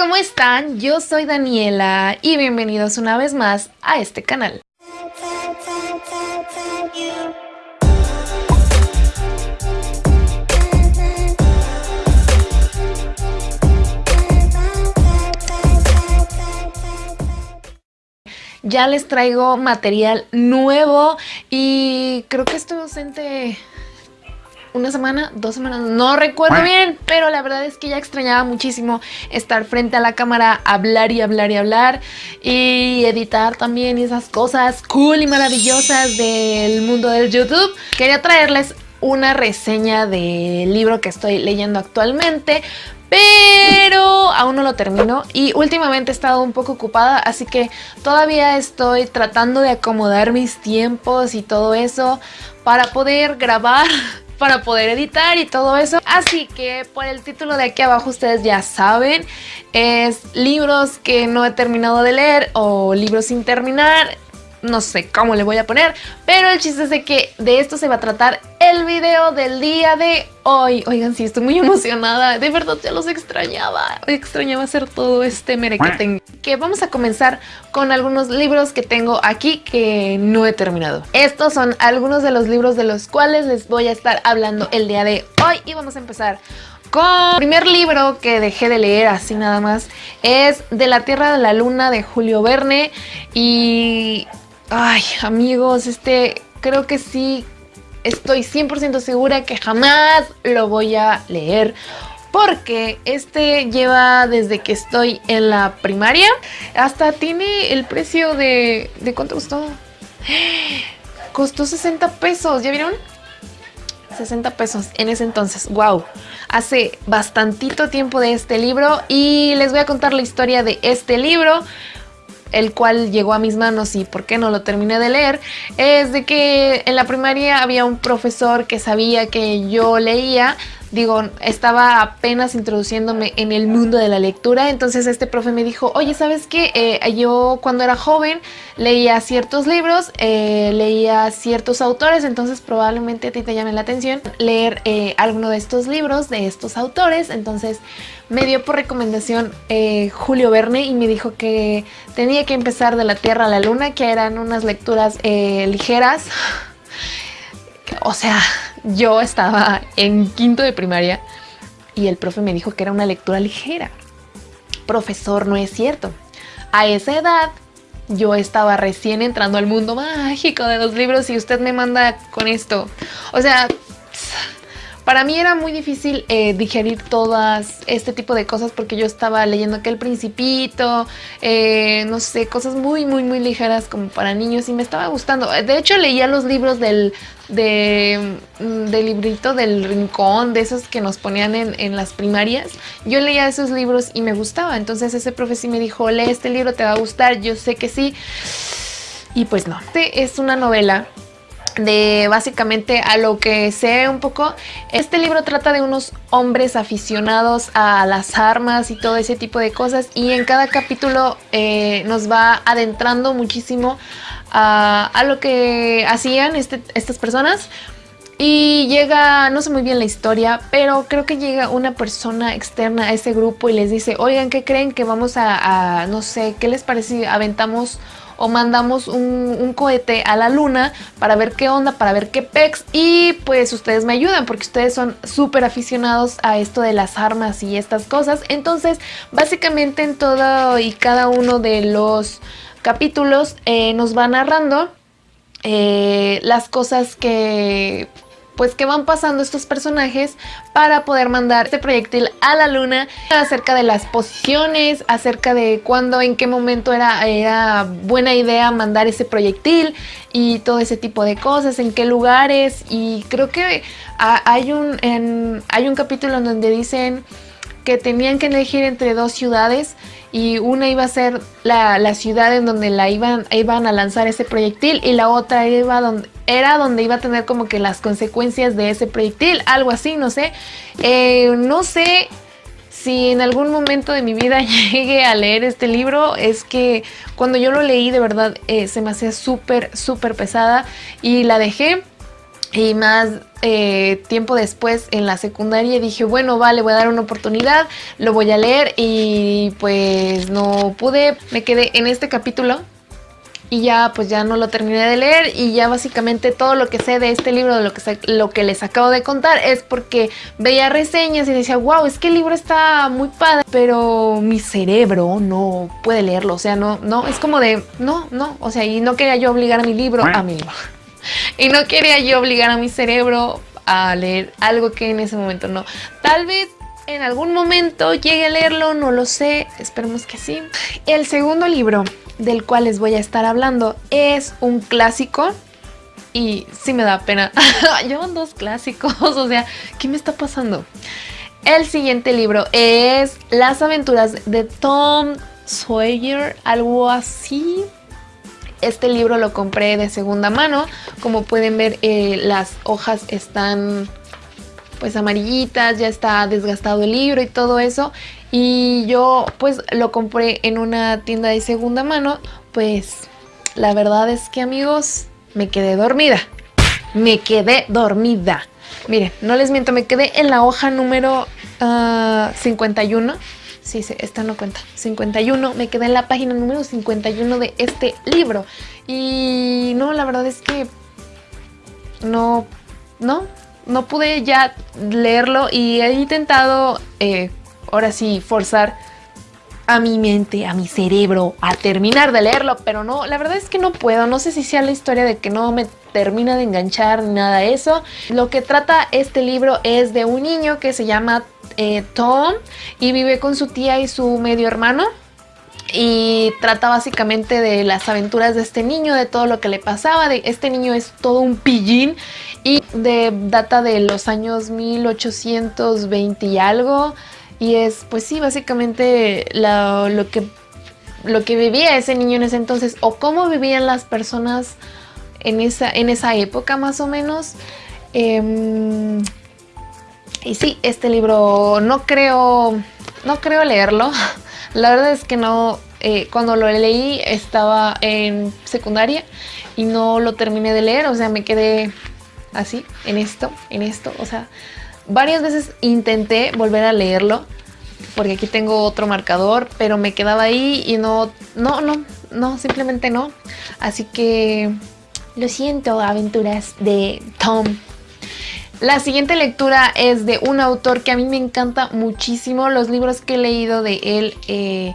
¿cómo están? Yo soy Daniela y bienvenidos una vez más a este canal. Ya les traigo material nuevo y creo que estoy ausente una semana, dos semanas, no recuerdo bien, pero la verdad es que ya extrañaba muchísimo estar frente a la cámara, hablar y hablar y hablar y editar también esas cosas cool y maravillosas del mundo del YouTube. Quería traerles una reseña del libro que estoy leyendo actualmente, pero aún no lo termino y últimamente he estado un poco ocupada, así que todavía estoy tratando de acomodar mis tiempos y todo eso para poder grabar para poder editar y todo eso. Así que por el título de aquí abajo ustedes ya saben, es libros que no he terminado de leer o libros sin terminar no sé cómo le voy a poner, pero el chiste es de que de esto se va a tratar el video del día de hoy. Oigan, sí, estoy muy emocionada, de verdad ya los extrañaba, extrañaba hacer todo este merequetengue. Que vamos a comenzar con algunos libros que tengo aquí que no he terminado. Estos son algunos de los libros de los cuales les voy a estar hablando el día de hoy y vamos a empezar con el primer libro que dejé de leer así nada más es De la Tierra de la Luna de Julio Verne y Ay, amigos, este creo que sí estoy 100% segura que jamás lo voy a leer porque este lleva desde que estoy en la primaria hasta tiene el precio de... ¿De cuánto costó? Costó 60 pesos, ¿ya vieron? 60 pesos en ese entonces, wow, hace bastantito tiempo de este libro y les voy a contar la historia de este libro el cual llegó a mis manos y por qué no lo terminé de leer, es de que en la primaria había un profesor que sabía que yo leía, digo, estaba apenas introduciéndome en el mundo de la lectura, entonces este profe me dijo, oye, ¿sabes qué? Eh, yo cuando era joven leía ciertos libros, eh, leía ciertos autores, entonces probablemente a ti te llame la atención leer eh, alguno de estos libros, de estos autores, entonces me dio por recomendación Julio Verne y me dijo que tenía que empezar de la Tierra a la Luna, que eran unas lecturas ligeras, o sea, yo estaba en quinto de primaria y el profe me dijo que era una lectura ligera. Profesor, no es cierto. A esa edad yo estaba recién entrando al mundo mágico de los libros y usted me manda con esto. O sea, para mí era muy difícil eh, digerir todas este tipo de cosas porque yo estaba leyendo que El Principito, eh, no sé, cosas muy, muy, muy ligeras como para niños y me estaba gustando. De hecho, leía los libros del, de, mm, del librito del rincón, de esos que nos ponían en, en, las primarias. Yo leía esos libros y me gustaba. Entonces ese profe sí me dijo, lee este libro, te va a gustar. Yo sé que sí. Y pues no. Este es una novela de básicamente a lo que sé un poco. Este libro trata de unos hombres aficionados a las armas y todo ese tipo de cosas y en cada capítulo eh, nos va adentrando muchísimo a, lo que hacían este, estas personas. Y llega, no sé muy bien la historia, pero creo que llega una persona externa a ese grupo y les dice, oigan, ¿qué creen que vamos a, a no sé, qué les parece aventamos o mandamos un, cohete a la luna para ver qué onda, para ver qué pex y pues ustedes me ayudan porque ustedes son súper aficionados a esto de las armas y estas cosas. Entonces básicamente en todo y cada uno de los capítulos eh, nos va narrando eh, las cosas que pues que van pasando estos personajes para poder mandar este proyectil a la luna acerca de las posiciones, acerca de cuándo, en qué momento era, era buena idea mandar ese proyectil y todo ese tipo de cosas, en qué lugares. Y creo que hay un, hay un capítulo en donde dicen que tenían que elegir entre dos ciudades y una iba a ser la, ciudad en donde la iban, iban a lanzar ese proyectil y la otra iba donde, era donde iba a tener como que las consecuencias de ese proyectil, algo así, no sé. Eh, no sé si en algún momento de mi vida llegue a leer este libro, es que cuando yo lo leí de verdad eh, se me hacía súper, súper pesada y la dejé. Y más eh, tiempo después en la secundaria dije, bueno, vale, voy a dar una oportunidad, lo voy a leer y pues no pude, me quedé en este capítulo y ya pues ya no lo terminé de leer y ya básicamente todo lo que sé de este libro, de lo que, lo que les acabo de contar es porque veía reseñas y decía, wow, es que el libro está muy padre, pero mi cerebro no puede leerlo, o sea, no, no, es como de, no, no, o sea, y no quería yo obligar a mi libro, a mi libro y no quería yo obligar a mi cerebro a leer algo que en ese momento no. Tal vez en algún momento llegue a leerlo, no lo sé, esperemos que sí. El segundo libro del cual les voy a estar hablando es un clásico y sí me da pena. Llevan dos clásicos, o sea, ¿qué me está pasando? El siguiente libro es Las aventuras de Tom Sawyer, algo así. Este libro lo compré de segunda mano. Como pueden ver, eh, las hojas están pues amarillitas, ya está desgastado el libro y todo eso. Y yo pues lo compré en una tienda de segunda mano. Pues la verdad es que amigos, me quedé dormida. Me quedé dormida. Miren, no les miento, me quedé en la hoja número 51 ah, Sí, esta no cuenta. 51. Me quedé en la página número 51 de este libro. Y no, la verdad es que no, no, no pude ya leerlo y he intentado, eh, ahora sí, forzar a mi mente, a mi cerebro, a terminar de leerlo, pero no, la verdad es que no puedo. No sé si sea la historia de que no me termina de enganchar ni nada de eso. Lo que trata este libro es de un niño que se llama eh, Tom y vive con su tía y su medio hermano. Y trata básicamente de las aventuras de este niño, de todo lo que le pasaba. De, este niño es todo un pillín y de data de los años 1820 y algo. Y es, pues sí, básicamente lo, que, lo que vivía ese niño en ese entonces o cómo vivían las personas en esa, en esa época más o menos. Em, y sí, este libro no creo, no creo leerlo. La verdad es que no, eh, cuando lo leí estaba en secundaria y no lo terminé de leer, o sea, me quedé así, en esto, en esto, o sea, varias veces intenté volver a leerlo, porque aquí tengo otro marcador, pero me quedaba ahí y no, no, no, no, simplemente no. Así que lo siento, aventuras de Tom. La siguiente lectura es de un autor que a mí me encanta muchísimo. Los libros que he leído de él, eh,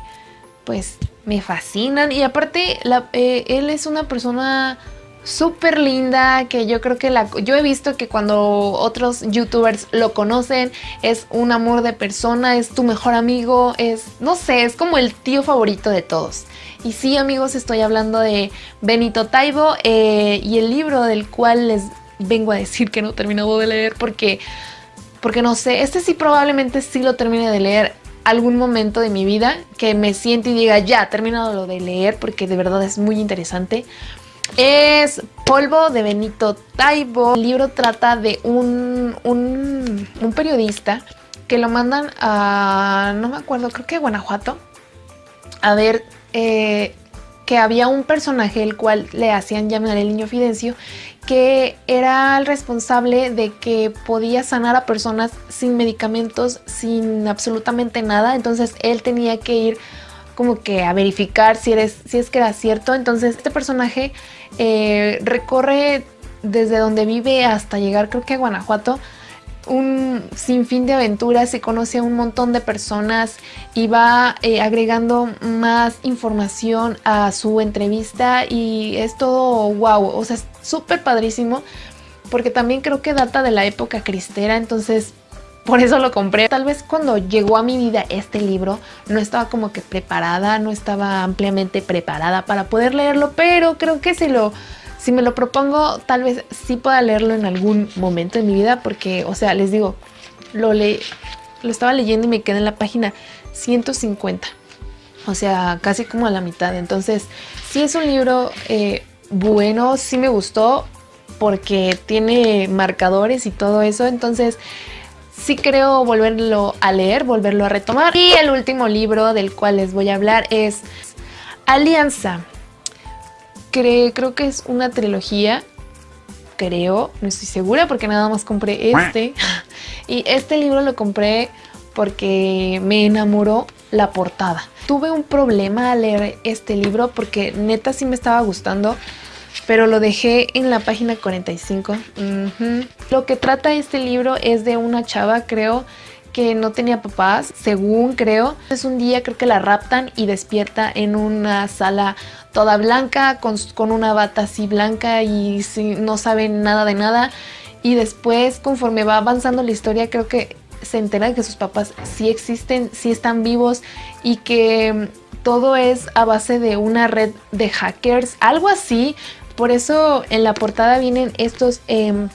pues me fascinan. Y aparte, eh, él es una persona súper linda que yo creo que la yo he visto que cuando otros youtubers lo conocen es un amor de persona, es tu mejor amigo, es no sé, es como el tío favorito de todos. Y sí amigos, estoy hablando de Benito Taibo eh, y el libro del cual les vengo a decir que no he terminado de leer porque, porque no sé, este sí probablemente sí lo termine de leer algún momento de mi vida que me siente y diga ya, he terminado lo de leer porque de verdad es muy interesante. Es Polvo de Benito Taibo. El libro trata de un, un, periodista que lo mandan a, no me acuerdo, creo que a Guanajuato, a ver eh, que había un personaje el cual le hacían llamar el niño Fidencio que era el responsable de que podía sanar a personas sin medicamentos, sin absolutamente nada. Entonces él tenía que ir como que a verificar si, eres, si es que era cierto. Entonces este personaje eh, recorre desde donde vive hasta llegar creo que a Guanajuato un sinfín de aventuras, se conoce a un montón de personas y va eh, agregando más información a su entrevista y es todo wow, o sea, es súper padrísimo porque también creo que data de la época cristera, entonces por eso lo compré. Tal vez cuando llegó a mi vida este libro no estaba como que preparada, no estaba ampliamente preparada para poder leerlo, pero creo que si lo si me lo propongo, tal vez sí pueda leerlo en algún momento de mi vida, porque, o sea, les digo, lo, le lo estaba leyendo y me quedé en la página 150. O sea, casi como a la mitad. Entonces, sí es un libro eh, bueno, sí me gustó, porque tiene marcadores y todo eso. Entonces, sí creo volverlo a leer, volverlo a retomar. Y el último libro del cual les voy a hablar es Alianza creo que es una trilogía creo, no estoy segura porque nada más compré este. Y este libro lo compré porque me enamoró la portada. Tuve un problema al leer este libro porque neta sí me estaba gustando, pero lo dejé en la página 45. Lo que trata este libro es de una chava, creo, que no tenía papás, según creo. Es un día creo que la raptan y despierta en una sala toda blanca, con, una bata así blanca y no sabe nada de nada. Y después, conforme va avanzando la historia, creo que se entera de que sus papás sí existen, sí están vivos y que todo es a base de una red de hackers, algo así. Por eso en la portada vienen estos... Em,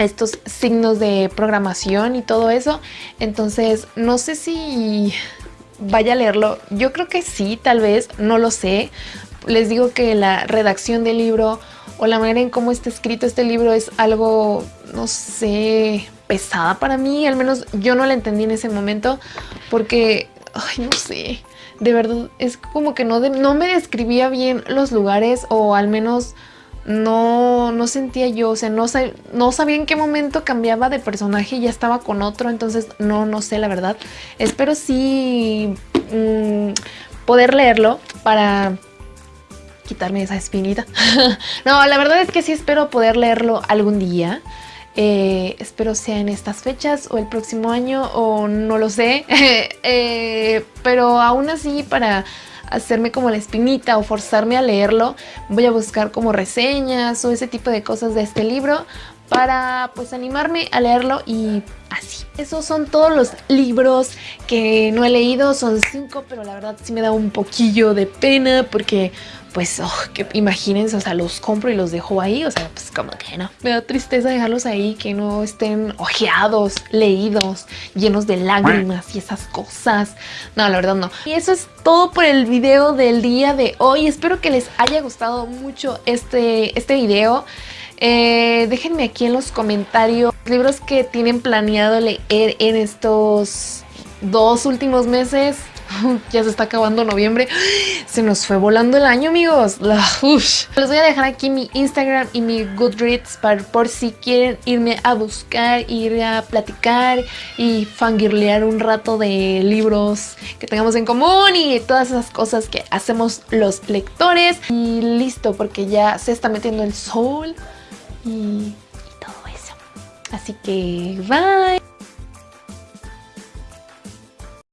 estos signos de programación y todo eso. Entonces, no sé si vaya a leerlo. Yo creo que sí, tal vez, no lo sé. Les digo que la redacción del libro o la manera en cómo está escrito este libro es algo, no sé, pesada para mí. Al menos yo no la entendí en ese momento porque, ay, no sé. De verdad, es como que no, no me describía bien los lugares o al menos no, no sentía yo, o sea, no, no sabía en qué momento cambiaba de personaje y ya estaba con otro, entonces no, no sé la verdad. Espero sí mm, poder leerlo para quitarme esa espinita. no, la verdad es que sí espero poder leerlo algún día. Eh, espero sea en estas fechas o el próximo año o no lo sé. Eh, pero aún así para hacerme como la espinita o forzarme a leerlo, voy a buscar como reseñas o ese tipo de cosas de este libro para pues animarme a leerlo y así. Esos son todos los libros que no he leído, son cinco, pero la verdad sí me da un poquillo de pena porque pues oh, que imagínense, o sea, los compro y los dejo ahí, o sea, pues como que no. Me da tristeza dejarlos ahí, que no estén ojeados, leídos, llenos de lágrimas y esas cosas. No, la verdad no. Y eso es todo por el video del día de hoy. Espero que les haya gustado mucho este, este video. Eh, déjenme aquí en los comentarios libros que tienen planeado leer en estos dos últimos meses. ya se está acabando noviembre. Se nos fue volando el año, amigos. Les voy a dejar aquí mi Instagram y mi Goodreads para, por si quieren irme a buscar, ir a platicar y fangirlear un rato de libros que tengamos en común y todas esas cosas que hacemos los lectores. Y listo, porque ya se está metiendo el sol y todo eso. Así que bye.